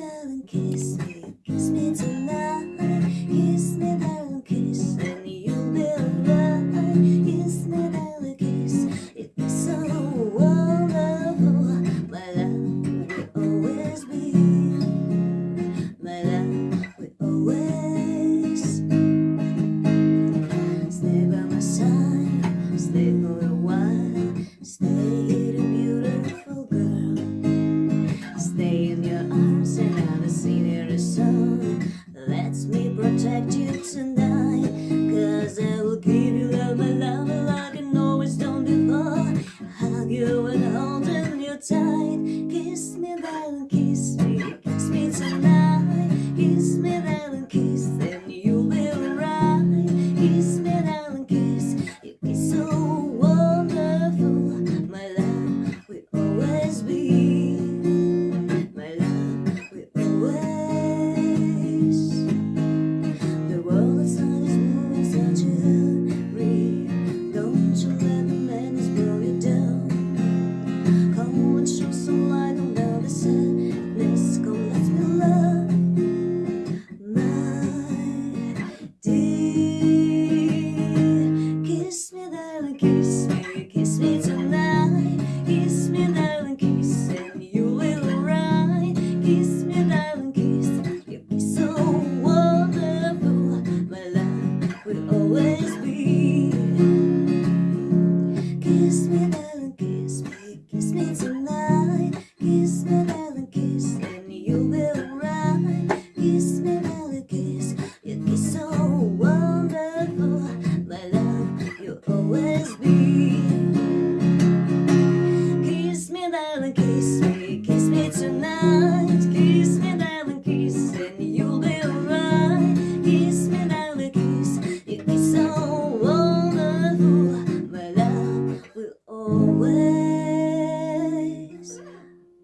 and kiss me, kiss me tonight. 空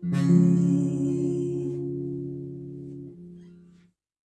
be